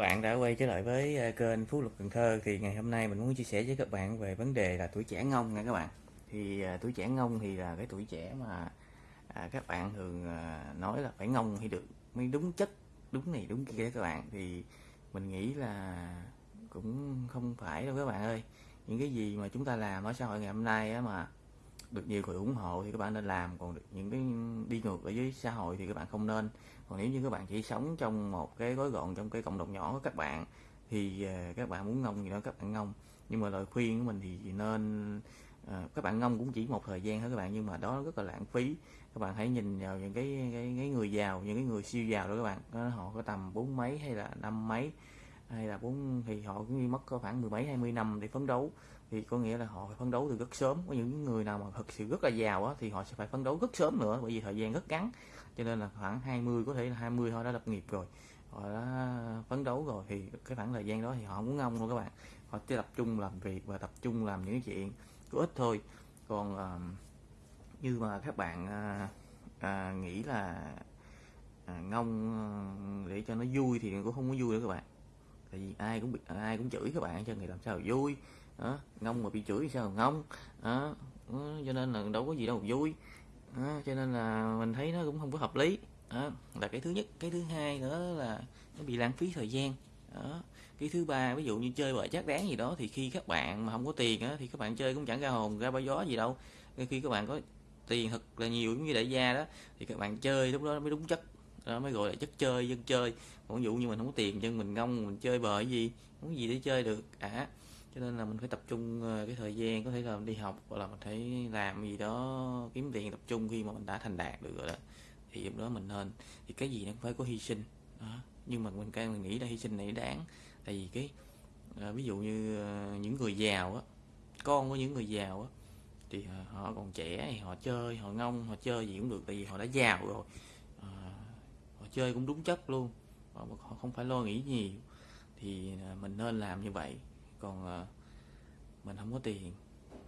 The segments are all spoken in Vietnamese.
bạn đã quay trở lại với ờ, kênh Phú Lộc Cần Thơ. Thì ngày hôm nay mình muốn chia sẻ với các bạn về vấn đề là tuổi trẻ ngông nha các bạn. Thì à, tuổi trẻ ngông thì là cái tuổi trẻ mà à, các bạn thường à, nói là phải ngông thì được mới đúng chất đúng này đúng kia các bạn. Thì mình nghĩ là cũng không phải đâu các bạn ơi. Những cái gì mà chúng ta làm ở xã hội ngày hôm nay á mà được nhiều người ủng hộ thì các bạn nên làm còn được những cái đi ngược ở với xã hội thì các bạn không nên. Còn nếu như các bạn chỉ sống trong một cái gói gọn trong cái cộng đồng nhỏ của các bạn thì ờ, các bạn muốn ngông gì đó các bạn ngông. Nhưng mà lời khuyên của mình thì nên à, các bạn ngông cũng chỉ một thời gian thôi các bạn nhưng mà đó rất là lãng phí. Các bạn hãy nhìn vào những cái cái, cái người giàu những cái người siêu giàu đó các bạn. Đó, họ có tầm bốn mấy hay là năm mấy hay là muốn thì họ cũng mất có khoảng mười mấy hai mươi năm để phấn đấu. Thì có nghĩa là họ phải phấn đấu từ rất sớm. Có những người nào mà thực sự rất là giàu á thì họ sẽ phải phấn đấu rất sớm nữa bởi vì thời gian rất ngắn. Cho nên là khoảng 20 có thể là 20 họ đã lập nghiệp rồi. Họ đã phấn đấu rồi. Thì cái khoảng thời gian đó thì họ muốn ngông luôn các bạn. Họ chỉ tập trung làm việc và tập trung làm những chuyện có ích thôi. Còn uh, như mà các bạn uh, uh, nghĩ là uh, ngông uh, để cho nó vui thì cũng không có vui nữa các bạn tại vì ai cũng bị ai cũng chửi các bạn cho người làm sao vui? Đó, ngông mà bị chửi sao ngông? Đó, đó, cho nên là đâu có gì đâu vui. Đó, cho nên là mình thấy nó cũng không có hợp lý. Đó là cái thứ nhất. Cái thứ hai nữa là nó bị lãng phí thời gian. Đó cái thứ ba ví dụ như chơi bời chắc đáng gì đó thì khi các bạn mà không có tiền á thì các bạn chơi cũng chẳng ra hồn ra bao gió gì đâu. Khi các bạn có tiền thật là nhiều giống như đại gia đó thì các bạn chơi lúc đó mới đúng chất đó mới gọi là chất chơi dân chơi. Còn ví dụ như mình không có tiền chân mình ngông mình chơi bời gì muốn gì để chơi được. À cho nên là mình phải tập trung ờ, cái thời gian có thể là mình đi học hoặc là mình phải làm gì đó kiếm tiền tập trung khi mà mình đã thành đạt được rồi đó. Thì lúc đó mình nên thì cái gì nó cũng phải có hy sinh. Đó. nhưng mà mình càng mình nghĩ là hy sinh này đáng. Tại vì cái à, ví dụ như à, những người giàu á con của những người giàu á thì à, họ còn trẻ thì họ chơi họ ngông họ chơi gì cũng được tại vì họ đã giàu rồi họ chơi cũng đúng chất luôn. Họ, họ không phải lo nghĩ nhiều. Thì à, mình nên làm như vậy. Còn à, mình không có tiền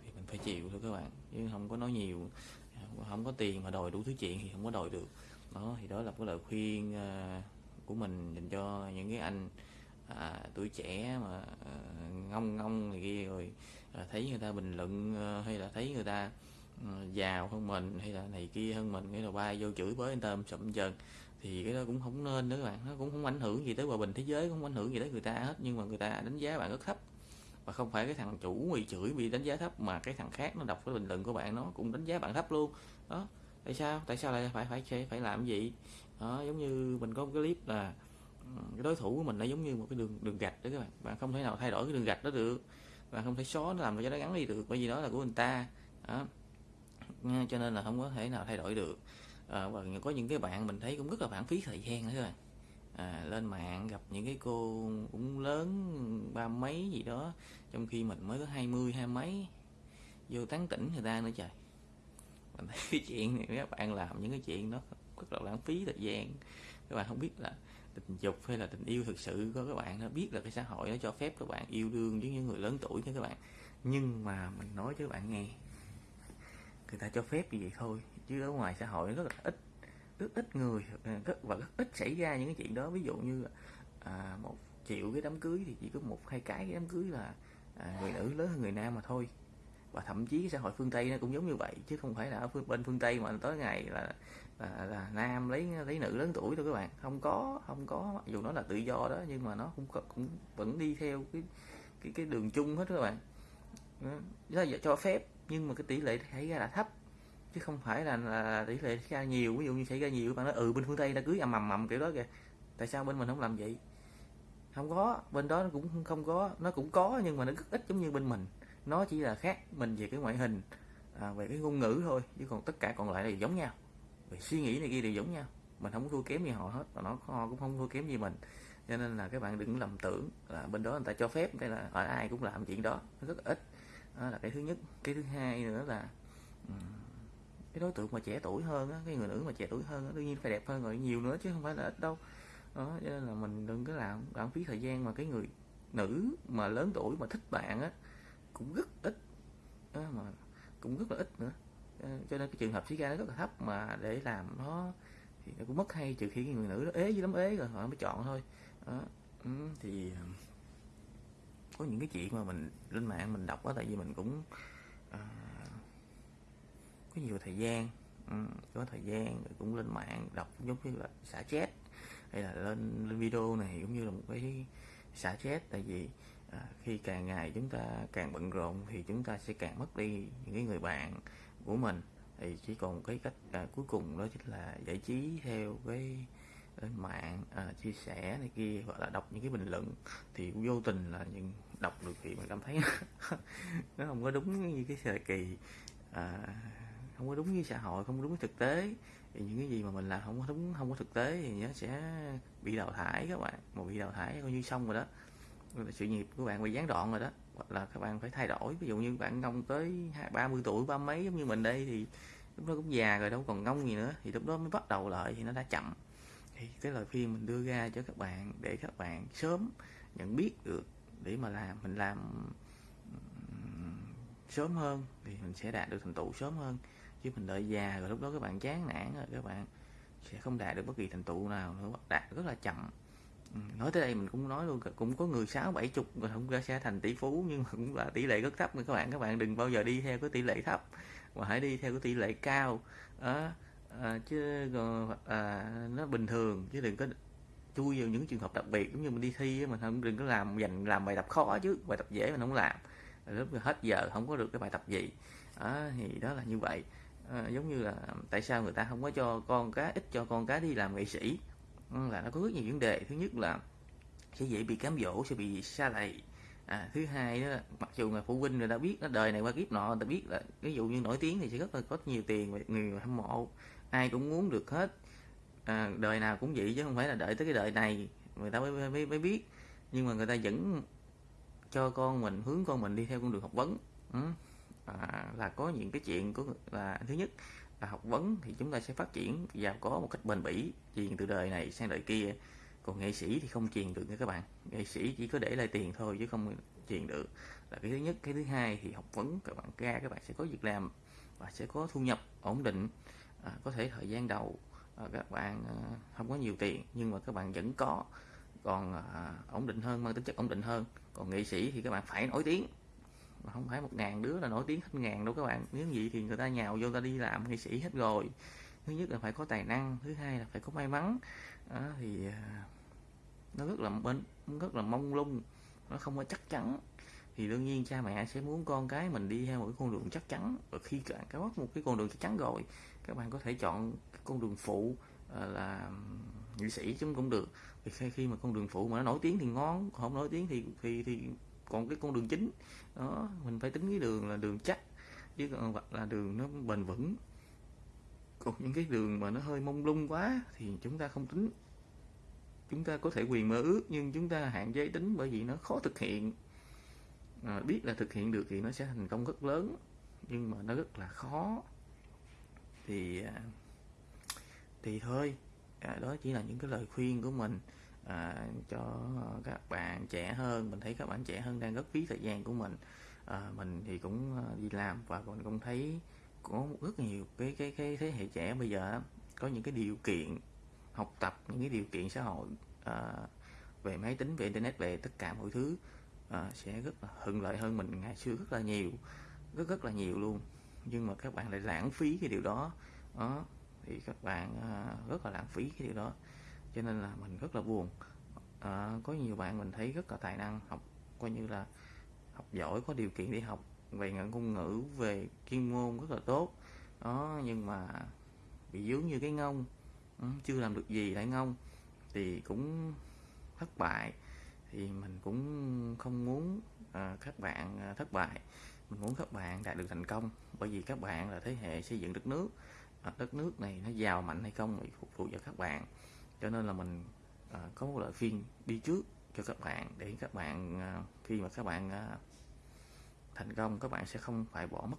thì mình phải chịu thôi các bạn. Chứ không có nói nhiều à, không có tiền mà đòi đủ thứ chuyện thì không có đòi được. Đó thì đó là cái lời khuyên của mình dành cho những cái anh à, tuổi trẻ mà à, ngông ngông này kia rồi à, thấy người ta bình luận à, hay là thấy người ta à, giàu hơn mình hay là này kia hơn mình cái đầu bay vô chửi với anh ta sụm chân thì cái đó cũng không nên nữa các bạn. Nó cũng không ảnh hưởng gì tới hòa bình thế giới, cũng không ảnh hưởng gì tới người ta hết. Nhưng mà người ta đánh giá bạn rất thấp. Và không phải cái thằng chủ bị chửi bị đánh giá thấp mà cái thằng khác nó đọc cái bình luận của bạn nó cũng đánh giá bạn thấp luôn. Đó, tại sao? Tại sao lại phải phải phải làm gì? Đó, giống như mình có một cái clip là cái đối thủ của mình nó giống như một cái đường đường gạch đó các bạn. Bạn không thể nào thay đổi cái đường gạch đó được. Bạn không thể xóa nó làm cho nó gắn đi được bởi vì đó là của người ta. Đó. cho nên là không có thể nào thay đổi được à, và có những cái bạn mình thấy cũng rất là lãng phí thời gian nữa các bạn. À, lên mạng gặp những cái cô cũng lớn ba mấy gì đó trong khi mình mới có hai mươi hai mấy. Vô tán tỉnh người ta nữa trời. Mình thấy cái chuyện này các bạn làm những cái chuyện đó rất là lãng phí thời gian. Các bạn không biết là tình dục hay là tình yêu thực sự có các bạn nó biết là cái xã hội nó cho phép các bạn yêu đương với những người lớn tuổi nha các bạn. Nhưng mà mình nói cho các bạn nghe người ta cho phép như vậy thôi chứ ở ngoài xã hội rất là ít rất ít người ờ, rất và rất ít xảy ra những cái chuyện đó. Ví dụ như à, một triệu cái đám cưới thì chỉ có một hai cái, cái đám cưới là à, người nữ lớn hơn người nam mà thôi. Và thậm chí xã hội phương tây nó cũng giống như vậy chứ không phải là ở phương, bên phương tây mà tới ngày là là, là nam lấy lấy nữ lớn tuổi thôi các bạn. Không có không có dù nó là tự do đó nhưng mà nó cũng cũng vẫn đi theo cái cái cái đường chung hết các bạn. Đó cho phép nhưng mà cái tỷ lệ xảy ra là thấp chứ không phải là, là tỷ lệ xảy ra nhiều. Ví dụ như xảy ra nhiều bạn nói ừ bên phương tây đã cưới ầm ầm ầm kiểu đó kìa. Tại sao bên mình không làm vậy? Không có bên đó nó cũng không có. Nó cũng có nhưng mà nó rất ít giống như bên mình. Nó chỉ là khác mình về cái ngoại hình à, về cái ngôn ngữ thôi chứ còn tất cả còn lại là giống nhau. Về suy nghĩ này kia đều giống nhau. Mình không có thua kém gì họ hết và nó họ cũng không thua kém gì mình. Cho nên là các bạn đừng lầm tưởng là bên đó người ta cho phép cái là ở ai cũng làm chuyện đó. Nó rất ít đó là cái thứ nhất. Cái thứ hai nữa là ừ, cái đối tượng mà trẻ tuổi hơn á cái người nữ mà trẻ tuổi hơn á đương nhiên phải đẹp hơn rồi nhiều nữa chứ không phải là ít đâu. Đó cho nên là mình đừng có làm lãng phí thời gian mà cái người nữ mà lớn tuổi mà thích bạn á cũng rất ít. Đó, mà cũng rất là ít nữa. Ờ, cho nên cái trường hợp xảy ra nó rất là thấp mà để làm nó thì nó cũng mất hay trừ khi cái người nữ nó ế với lắm ế rồi họ mới chọn thôi. Đó. ừ, thì có những cái chuyện mà mình lên mạng mình đọc á tại vì mình cũng à, có nhiều thời gian. Ừ, có thời gian cũng lên mạng đọc giống như là xả chết hay là lên lên video này cũng như là một cái xả chết tại vì à, khi càng ngày chúng ta càng bận rộn thì chúng ta sẽ càng mất đi những cái người bạn của mình. Thì chỉ còn cái cách à, cuối cùng đó chính là giải trí theo cái lên mạng à, chia sẻ này kia hoặc là đọc những cái bình luận. Thì vô tình là những đọc được thì mình cảm thấy nó không có đúng như cái thời kỳ à, không có đúng với xã hội không có đúng với thực tế. Thì những cái gì mà mình làm không có đúng không có thực tế thì nó sẽ bị đào thải các bạn mà bị đào thải coi như xong rồi đó. Sự nghiệp của bạn bị gián đoạn rồi đó hoặc là các bạn phải thay đổi. Ví dụ như bạn ngông tới ba mươi tuổi ba mấy giống như mình đây thì lúc đó cũng già rồi đâu còn ngông gì nữa. Thì lúc đó mới bắt đầu lại thì nó đã chậm. Thì cái lời khuyên mình đưa ra cho các bạn để các bạn sớm nhận biết được để mà làm mình làm sớm hơn thì mình sẽ đạt được thành tựu sớm hơn. Chứ mình đợi già rồi lúc đó các bạn chán nản rồi các bạn sẽ không đạt được bất kỳ thành tựu nào nữa đạt rất là chậm. Nói tới đây mình cũng nói luôn cũng có người sáu bảy chục rồi không ra sẽ thành tỷ phú nhưng mà cũng là tỷ lệ rất thấp các bạn. Các bạn đừng bao giờ đi theo cái tỷ lệ thấp mà hãy đi theo cái tỷ lệ cao. À, à, chứ à, nó bình thường chứ đừng có chui vào những trường hợp đặc biệt giống như mình đi thi mình không đừng có làm dành làm bài tập khó chứ bài tập dễ mình không làm. Lúc hết giờ không có được cái bài tập gì. À, thì đó là như vậy. À, giống như là tại sao người ta không có cho con cá ít cho con cá đi làm nghệ sĩ? Là nó có rất nhiều vấn đề. Thứ nhất là sẽ dễ bị cám dỗ sẽ bị xa lầy. À, thứ hai đó mặc dù là phụ huynh người ta biết nó đời này qua kiếp nọ người ta biết là ví dụ như nổi tiếng thì sẽ rất là có nhiều tiền và người hâm mộ. Ai cũng muốn được hết à, đời nào cũng vậy chứ không phải là đợi tới cái đời này người ta mới, mới, mới biết. Nhưng mà người ta vẫn cho con mình hướng con mình đi theo con đường học vấn. Ừ. à, là có những cái chuyện có là thứ nhất là học vấn thì chúng ta sẽ phát triển và có một cách bền bỉ truyền từ đời này sang đời kia. Còn nghệ sĩ thì không truyền được nha các bạn. Nghệ sĩ chỉ có để lại tiền thôi chứ không truyền được. Là cái thứ nhất. Cái thứ hai thì học vấn các bạn ra các bạn sẽ có việc làm và sẽ có thu nhập ổn định à, có thể thời gian đầu. Ờ, các bạn ờ, không có nhiều tiền nhưng mà các bạn vẫn có. Còn ờ, ổn định hơn mang tính chất ổn định hơn. Còn nghệ sĩ thì các bạn phải nổi tiếng. Mà không phải một ngàn đứa là nổi tiếng hết ngàn đâu các bạn. Nếu vậy thì người ta nhào vô ta đi làm nghệ sĩ hết rồi. Thứ nhất là phải có tài năng thứ hai là phải có may mắn. Đó, thì nó rất là bên rất là mông lung nó không có chắc chắn. Thì đương nhiên cha mẹ sẽ muốn con cái mình đi theo một cái con đường chắc chắn. Và khi các bạn có một cái con đường chắc chắn rồi các bạn có thể chọn con đường phụ ờ, là nghệ sĩ chúng cũng được. Thì khi, khi mà con đường phụ mà nó nổi tiếng thì ngon không nổi tiếng thì thì thì còn cái con đường chính. Đó mình phải tính cái đường là đường chắc chứ còn hoặc là đường nó bền vững. Còn những cái đường mà nó hơi mông lung quá thì chúng ta không tính. Chúng ta có thể quyền mơ ước nhưng chúng ta hạn chế tính bởi vì nó khó thực hiện. À, biết là thực hiện được thì nó sẽ thành công rất lớn nhưng mà nó rất là khó thì à, thì thôi. À, đó chỉ là những cái lời khuyên của mình à, cho các bạn trẻ hơn. Mình thấy các bạn trẻ hơn đang rất phí thời gian của mình. À, mình thì cũng à, đi làm và mình cũng thấy có rất nhiều cái cái cái thế hệ trẻ bây giờ có những cái điều kiện học tập những cái điều kiện xã hội à, về máy tính về internet về tất cả mọi thứ à, sẽ rất là thuận lợi hơn mình ngày xưa rất là nhiều rất rất là nhiều luôn nhưng mà các bạn lại lãng phí cái điều đó. Đó thì các bạn à, rất là lãng phí cái điều đó. Cho nên là mình rất là buồn. À, có nhiều bạn mình thấy rất là tài năng học coi như là học giỏi có điều kiện đi học về ngôn ngữ về chuyên môn rất là tốt. Đó nhưng mà bị dướng như cái ngông ừ, chưa làm được gì lại ngông thì cũng thất bại. Thì mình cũng không muốn à, các bạn à, thất bại mình muốn các bạn đạt được thành công bởi vì các bạn là thế hệ xây dựng đất nước. À, đất nước này nó giàu mạnh hay không thì phục vụ cho các bạn. Cho nên là mình à, có một lời khuyên đi trước cho các bạn để các bạn à, khi mà các bạn à, thành công các bạn sẽ không phải bỏ mất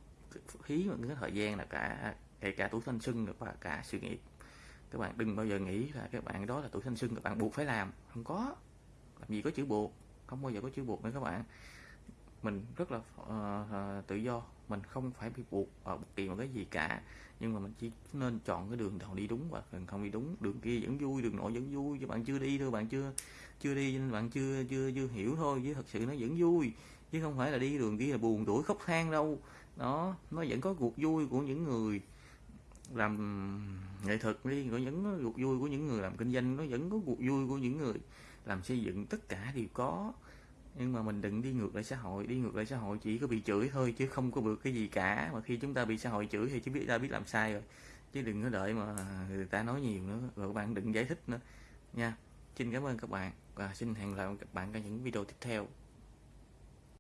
phí một cái thời gian là cả kể cả tuổi thanh xuân và cả sự nghiệp. Các bạn đừng bao giờ nghĩ là các bạn đó là tuổi thanh xuân các bạn buộc phải làm. Không có. Làm gì có chữ buộc không bao giờ có chữ buộc nữa các bạn mình rất là uh, tự do. Mình không phải bị buộc ở bất kỳ một cái gì cả. Nhưng mà mình chỉ nên chọn cái đường nào đi đúng và đường không đi đúng. Đường kia vẫn vui đường nọ vẫn vui. Chứ bạn chưa đi thôi bạn chưa chưa đi nên bạn chưa chưa chưa hiểu thôi. Chứ thật sự nó vẫn vui. Chứ không phải là đi đường kia là buồn tuổi khóc than đâu. Đó nó vẫn có cuộc vui của những người làm nghệ thuật đi có những cuộc vui của những người làm kinh doanh nó vẫn có cuộc vui của những người làm xây dựng. Tất cả đều có nhưng mà mình đừng đi ngược lại xã hội, đi ngược lại xã hội chỉ có bị chửi thôi, chứ không có được cái gì cả. Mà khi chúng ta bị xã hội chửi thì chúng biết ta biết làm sai rồi. Chứ đừng có đợi mà người ta nói nhiều nữa, rồi các bạn đừng giải thích nữa. Nha, xin cảm ơn các bạn và xin hẹn lại các bạn trong những video tiếp theo.